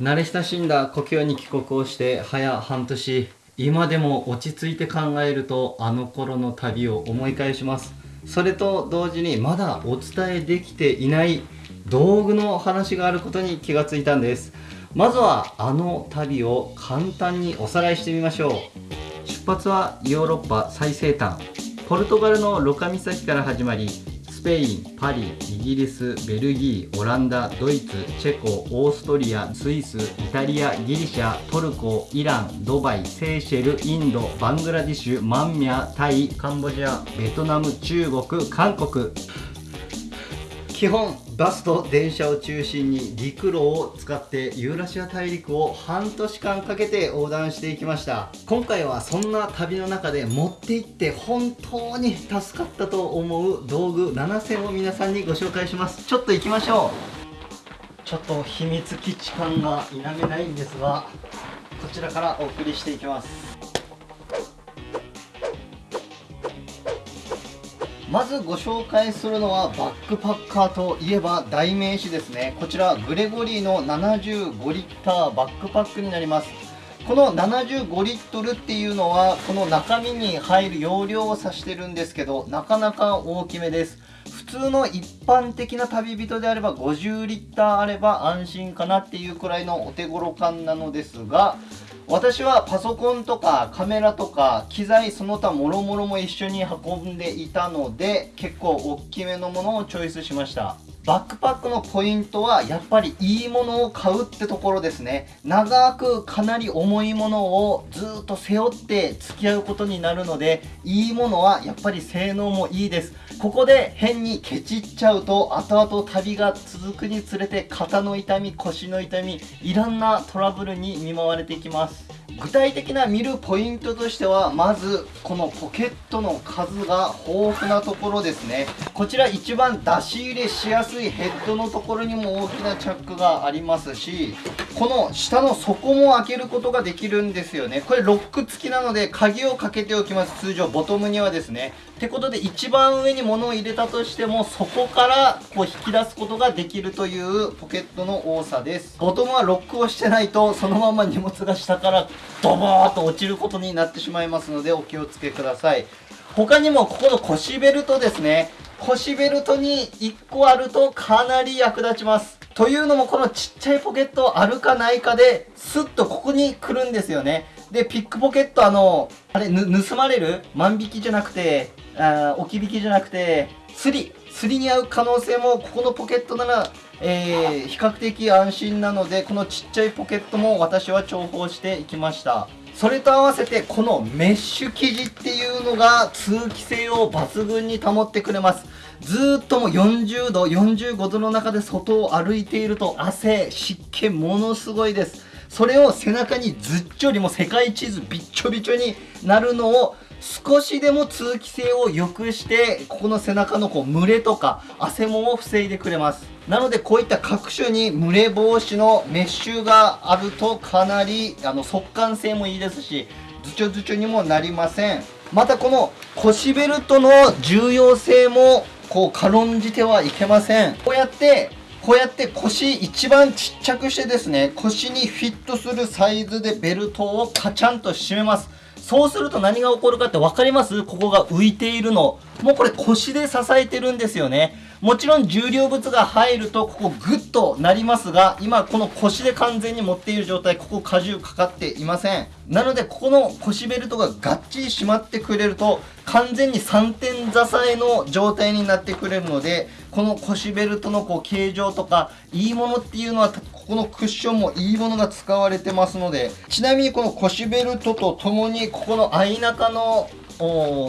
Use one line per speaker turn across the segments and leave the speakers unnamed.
慣れ親しんだ故郷に帰国をして早半年今でも落ち着いて考えるとあの頃の旅を思い返します。それと同時にまだお伝えできていない道具の話があることに気がついたんです。まずはあの旅を簡単におさらいしてみましょう。出発はヨーロッパ最西端。ポルトガルのロカ岬から始まりスペイン、パリ、イギリス、ベルギー、オランダ、ドイツ、チェコ、オーストリア、スイス、イタリア、ギリシャ、トルコ、イラン、ドバイ、セーシェル、インド、バングラディシュ、マンミャ、タイ、カンボジア、ベトナム、中国、韓国。基本バスと電車を中心に陸路を使ってユーラシア大陸を半年間かけて横断していきました。今回はそんな旅の中で持って行って本当に助かったと思う道具7選を皆さんにご紹介します。ちょっと行きましょう。ちょっと秘密基地感が否めないんですがこちらからお送りしていきます。まずご紹介するのはバックパッカーといえば代名詞ですね。こちらグレゴリーの75リッターバックパックになります。この75リットルっていうのはこの中身に入る容量を指してるんですけどなかなか大きめです。普通の一般的な旅人であれば50リッターあれば安心かなっていうくらいのお手頃感なのですが私はパソコンとかカメラとか機材その他もろもろも一緒に運んでいたので結構大きめのものをチョイスしました。バックパックのポイントはやっぱりいいものを買うってところですね。長くかなり重いものをずっと背負って付き合うことになるのでいいものはやっぱり性能もいいです。ここで変にケチっちゃうと後々旅が続くにつれて肩の痛み腰の痛みいろんなトラブルに見舞われていきます。具体的な見るポイントとしてはまずこのポケットの数が豊富なところですね。こちら一番出し入れしやすいヘッドのところにも大きなチャックがありますしこの下の底も開けることができるんですよね。これロック付きなので鍵をかけておきます。通常ボトムにはですね。ってことで一番上に物を入れたとしてもそこからこう引き出すことができるというポケットの多さです。ボトムはロックをしてないとそのまま荷物が下からドボーっと落ちることになってしまいますのでお気をつけください。他にもここの腰ベルトですね。腰ベルトに1個あるとかなり役立ちます。というのもこのちっちゃいポケットあるかないかでスッとここに来るんですよね。でピックポケットあのあれ盗まれる？万引きじゃなくてあ置き引きじゃなくて釣り釣りに合う可能性もここのポケットならえー、比較的安心なのでこのちっちゃいポケットも私は重宝していきました。それと合わせてこのメッシュ生地っていうのが通気性を抜群に保ってくれます。ずっとも40度45度の中で外を歩いていると汗湿気ものすごいです。それを背中にずっちょりも世界地図びっちょびちょになるのを少しでも通気性を良くしてここの背中のこう蒸れとか汗もを防いでくれます。なのでこういった各種に蒸れ防止のメッシュがあるとかなりあの速乾性もいいですしズチョズチョにもなりません。またこの腰ベルトの重要性もこう軽んじてはいけません。こうやってこうやって腰一番ちっちゃくしてですね腰にフィットするサイズでベルトをカチャンと締めますそうすると何が起こるかって分かります？ここが浮いているの。もうこれ腰で支えてるんですよね。もちろん重量物が入るとここグッとなりますが、今この腰で完全に持っている状態、ここ荷重かかっていません。なのでここの腰ベルトががっちり締まってくれると、完全に3点支えの状態になってくれるので、この腰ベルトのこう形状とか、いいものっていうのはここのクッションもいいものが使われてますのでちなみにこの腰ベルトとともにここの相中の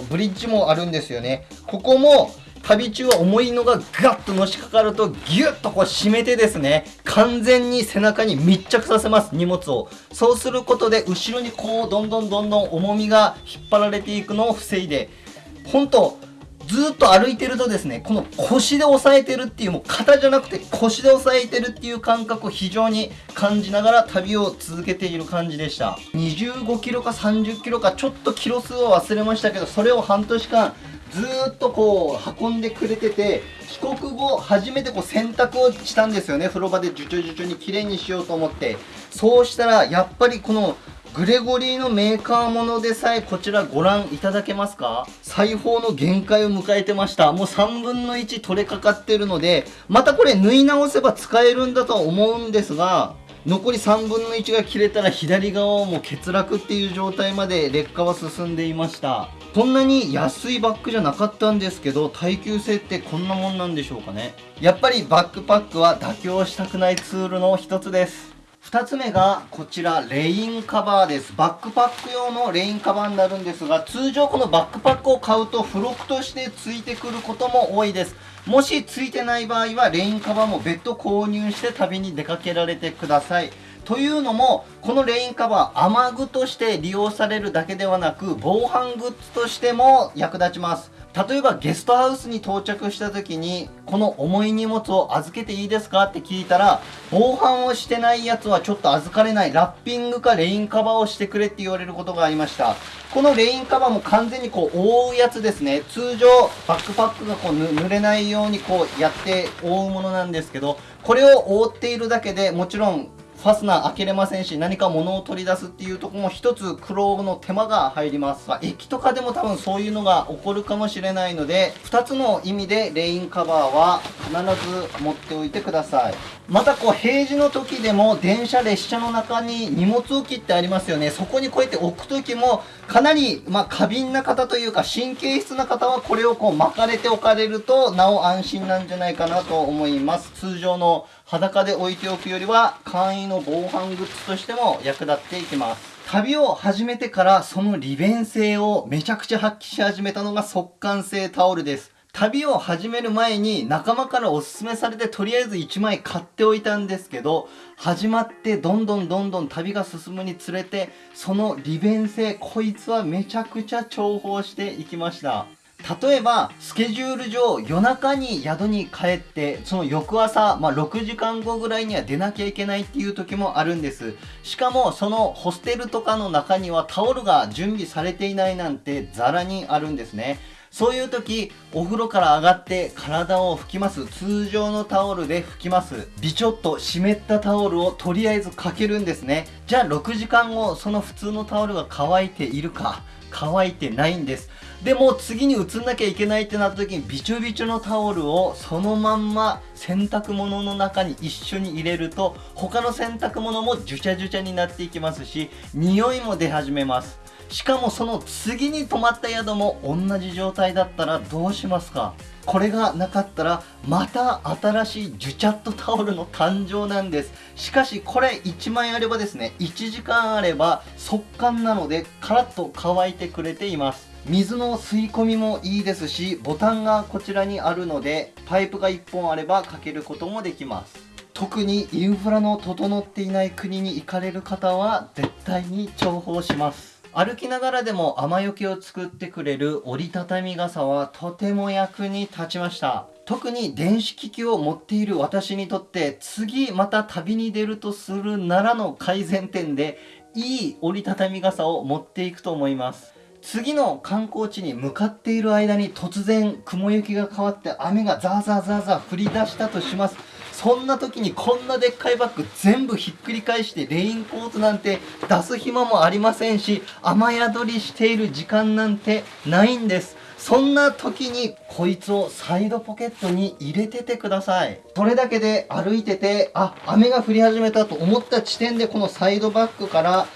ブリッジもあるんですよねここも旅中は重いのがガッとのしかかるとギュッとこう締めてですね完全に背中に密着させます荷物をそうすることで後ろにこうどんどんどんどん重みが引っ張られていくのを防いで本当ずっと歩いてるとですね、この腰で押さえてるっていう、もう肩じゃなくて腰で押さえてるっていう感覚を非常に感じながら旅を続けている感じでした。25キロか30キロかちょっとキロ数は忘れましたけど、それを半年間ずっとこう運んでくれてて帰国後初めてこう洗濯をしたんですよね。風呂場でジュチュジュチュに綺麗にしようと思って。そうしたらやっぱりこのグレゴリーのメーカーものでさえこちらご覧いただけますか？裁縫の限界を迎えてました。もう3分の1取れかかってるのでまたこれ縫い直せば使えるんだとは思うんですが残り3分の1が切れたら左側をもう欠落っていう状態まで劣化は進んでいました。そんなに安いバッグじゃなかったんですけど耐久性ってこんなもんなんでしょうかね。やっぱりバックパックは妥協したくないツールの一つです。2つ目がこちらレインカバーです。バックパック用のレインカバーになるんですが通常このバックパックを買うと付録としてついてくることも多いです。もしついてない場合はレインカバーも別途購入して旅に出かけられてください。というのもこのレインカバー雨具として利用されるだけではなく防犯グッズとしても役立ちます。例えばゲストハウスに到着した時にこの重い荷物を預けていいですかって聞いたら防犯をしてないやつはちょっと預かれない。ラッピングかレインカバーをしてくれって言われることがありました。このレインカバーも完全にこう覆うやつですね。通常バックパックがこう濡れないようにこうやって覆うものなんですけどこれを覆っているだけでもちろんファスナー開けれませんし何か物を取り出すっていうとこも一つ苦労の手間が入ります、まあ、駅とかでも多分そういうのが起こるかもしれないので2つの意味でレインカバーは必ず持っておいてください。またこう平時の時でも電車列車の中に荷物置きってありますよねそこにこうやって置く時もかなりまあ過敏な方というか神経質な方はこれをこう巻かれておかれるとなお安心なんじゃないかなと思います通常の裸で置いておくよりは簡易の防犯グッズとしても役立っていきます。旅を始めてからその利便性をめちゃくちゃ発揮し始めたのが速乾性タオルです。旅を始める前に仲間からおすすめされてとりあえず1枚買っておいたんですけど始まってどんどんどんどん旅が進むにつれてその利便性こいつはめちゃくちゃ重宝していきました。例えばスケジュール上夜中に宿に帰ってその翌朝、まあ、6時間後ぐらいには出なきゃいけないっていう時もあるんです。しかもそのホステルとかの中にはタオルが準備されていないなんてザラにあるんですね。そういう時お風呂から上がって体を拭きます。通常のタオルで拭きます。ビチョッと湿ったタオルをとりあえずかけるんですね。じゃあ6時間後その普通のタオルが乾いているか。乾いてないんです。でも次に移んなきゃいけないってなった時にびちょびちょのタオルをそのまんま洗濯物の中に一緒に入れると他の洗濯物もジュチャジュチャになっていきますし匂いも出始めます。しかもその次に泊まった宿も同じ状態だったらどうしますか？これがなかったらまた新しいジュチャットタオルの誕生なんです。しかしこれ1枚あればですね1時間あれば速乾なのでカラッと乾いてくれています。水の吸い込みもいいですしボタンがこちらにあるのでパイプが1本あればかけることもできます。特にインフラの整っていない国に行かれる方は絶対に重宝します。歩きながらでも雨よけを作ってくれる折りたたみ傘はとても役に立ちました。特に電子機器を持っている私にとって次また旅に出るとするならの改善点でいい折りたたみ傘を持っていくと思います。次の観光地に向かっている間に突然雲行きが変わって雨がザーザーザーザー降り出したとします。そんな時にこんなでっかいバッグ全部ひっくり返してレインコートなんて出す暇もありませんし雨宿りしている時間なんてないんです。そんな時にこいつをサイドポケットに入れててください。それだけで歩いててあ雨が降り始めたと思った地点でこのサイドバッグから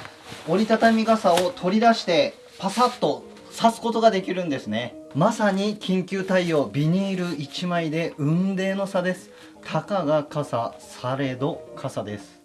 折りたたみ傘を取り出してパサッと刺すことができるんですね。まさに緊急対応ビニール1枚で雲泥の差です。たかが傘されど傘です。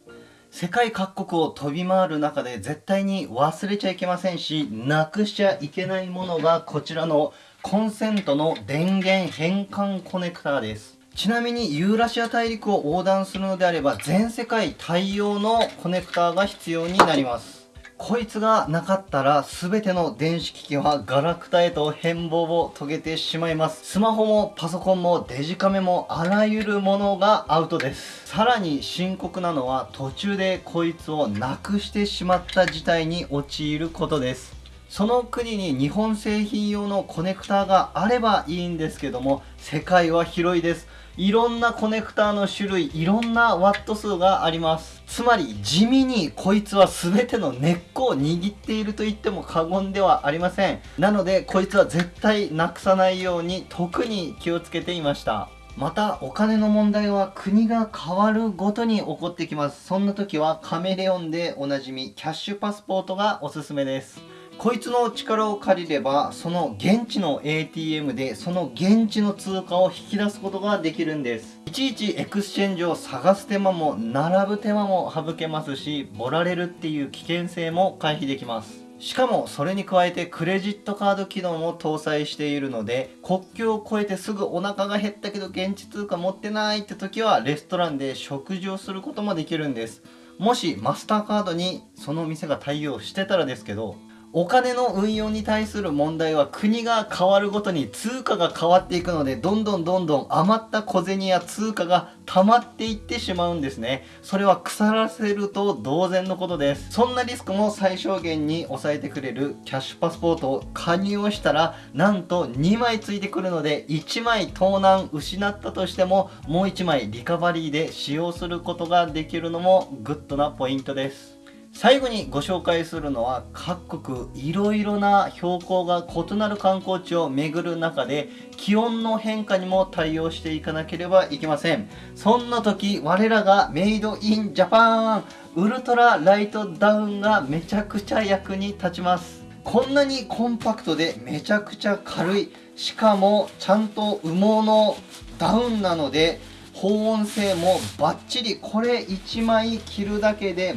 世界各国を飛び回る中で絶対に忘れちゃいけませんしなくしちゃいけないものがこちらのコンセントの電源変換コネクターです。ちなみにユーラシア大陸を横断するのであれば全世界対応のコネクターが必要になります。こいつがなかったら全ての電子機器はガラクタへと変貌を遂げてしまいます。スマホもパソコンもデジカメもあらゆるものがアウトです。さらに深刻なのは途中でこいつをなくしてしまった事態に陥ることです。その国に日本製品用のコネクターがあればいいんですけども世界は広いです。いろんなコネクターの種類いろんなワット数があります。つまり地味にこいつは全ての根っこを握っていると言っても過言ではありません。なのでこいつは絶対なくさないように特に気をつけていました。またお金の問題は国が変わるごとに起こってきます。そんな時はカメレオンでおなじみキャッシュパスポートがおすすめです。こいつの力を借りればその現地の ATM でその現地の通貨を引き出すことができるんです。いちいちエクスチェンジを探す手間も並ぶ手間も省けますしボラれるっていう危険性も回避できます。しかもそれに加えてクレジットカード機能も搭載しているので国境を越えてすぐお腹が減ったけど現地通貨持ってないって時はレストランで食事をすることもできるんです。もしマスターカードにその店が対応してたらですけどお金の運用に対する問題は国が変わるごとに通貨が変わっていくのでどんどんどんどん余った小銭や通貨が溜まっていってしまうんですね。それは腐らせると同然のことです。そんなリスクも最小限に抑えてくれるキャッシュパスポートを加入をしたらなんと2枚ついてくるので1枚盗難失ったとしてももう1枚リカバリーで使用することができるのもグッドなポイントです。最後にご紹介するのは各国いろいろな標高が異なる観光地を巡る中で気温の変化にも対応していかなければいけません。そんな時我らがメイドインジャパンウルトラライトダウンがめちゃくちゃ役に立ちます。こんなにコンパクトでめちゃくちゃ軽いしかもちゃんと羽毛のダウンなので保温性もバッチリ。これ1枚着るだけで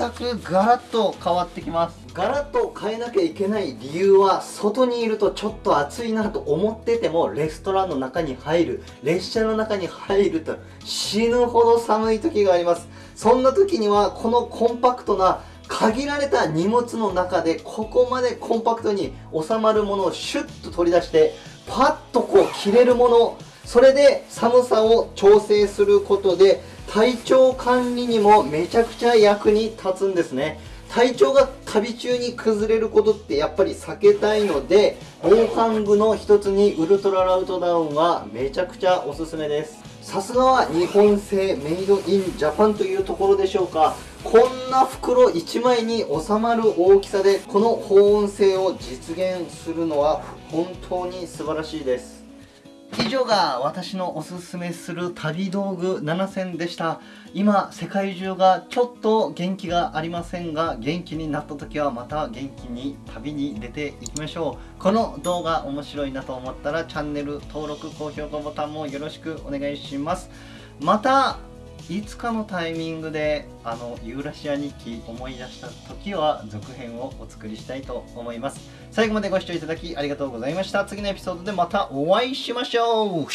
全くガラッと変わってきます。ガラッと変えなきゃいけない理由は外にいるとちょっと暑いなと思っててもレストランの中に入る列車の中に入ると死ぬほど寒い時があります。そんな時にはこのコンパクトな限られた荷物の中でここまでコンパクトに収まるものをシュッと取り出してパッとこう着れるもの。それで寒さを調整することで体調管理にもめちゃくちゃ役に立つんですね。体調が旅中に崩れることってやっぱり避けたいので防寒具の一つにウルトララウトダウンはめちゃくちゃおすすめです。さすがは日本製メイドインジャパンというところでしょうか。こんな袋1枚に収まる大きさでこの保温性を実現するのは本当に素晴らしいです。以上が私のおすすめする旅道具7選でした。今世界中がちょっと元気がありませんが元気になった時はまた元気に旅に出ていきましょう。この動画面白いなと思ったらチャンネル登録高評価ボタンもよろしくお願いします。またいつかのタイミングであのユーラシア日記思い出した時は続編をお作りしたいと思います。最後までご視聴いただきありがとうございました。次のエピソードでまたお会いしましょう。